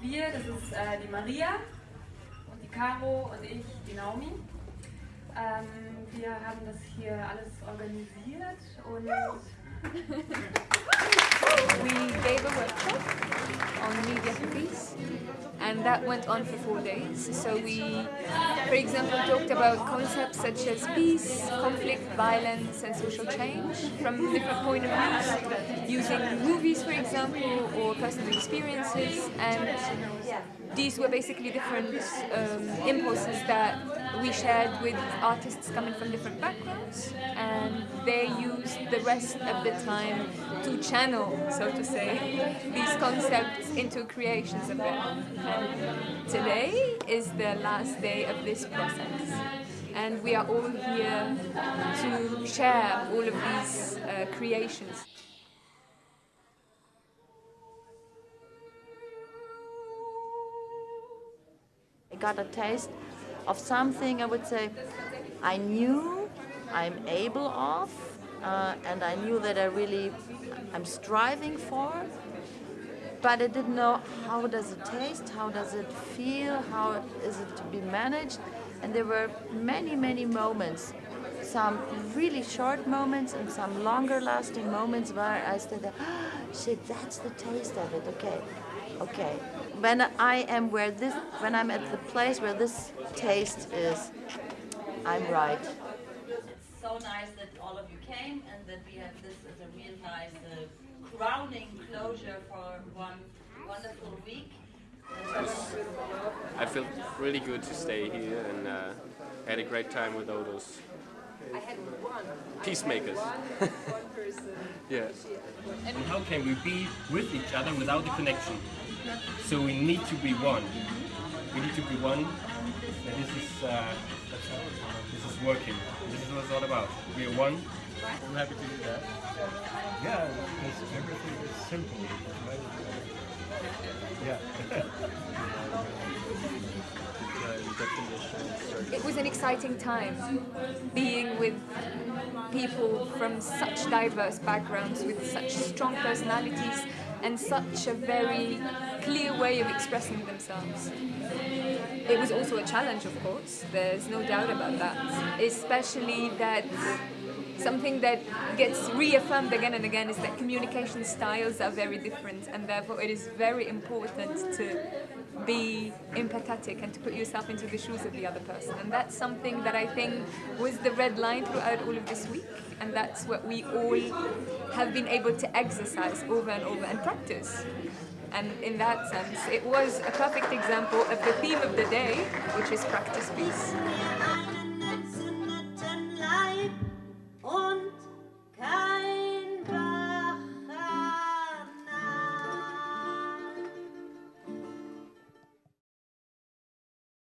wir, das ist äh, die Maria und die Caro und ich, die Naomi. Ähm, wir haben das hier alles organisiert und we gave a workshop on media for peace and that went on for four days. So we, for example, talked about concepts such as peace, conflict, violence and social change from different point of views, using movies for example or personal experiences and these were basically different um, impulses that we shared with artists coming from different backgrounds and they used the rest of the time to channel, so to say, these concepts into creations of own. And today is the last day of this process and we are all here to share all of these uh, creations. I got a taste of something I would say I knew I'm able of uh, and I knew that I really I'm striving for but I didn't know how does it taste, how does it feel, how is it to be managed. And there were many many moments some really short moments and some longer lasting moments where I said oh, shit that's the taste of it okay okay. When I am where this when I'm at the place where this taste is I'm right so nice that all of you came and that we have this as a real nice uh, crowning closure for one wonderful week I feel really good to stay here and uh, had a great time with all those peacemakers. yeah. And how can we be with each other without the connection? So we need to be one. We need to be one. And this is uh, this is working. This is what it's all about. We are one. I'm happy to do that. Yeah, because everything is simple. Right? Yeah. It was an exciting time being with people from such diverse backgrounds with such strong personalities and such a very clear way of expressing themselves. It was also a challenge, of course, there's no doubt about that, especially that something that gets reaffirmed again and again is that communication styles are very different and therefore it is very important to be empathetic and to put yourself into the shoes of the other person. And that's something that I think was the red line throughout all of this week. And that's what we all have been able to exercise over and over and practice. And in that sense it was a perfect example of the theme of the day which is practice peace.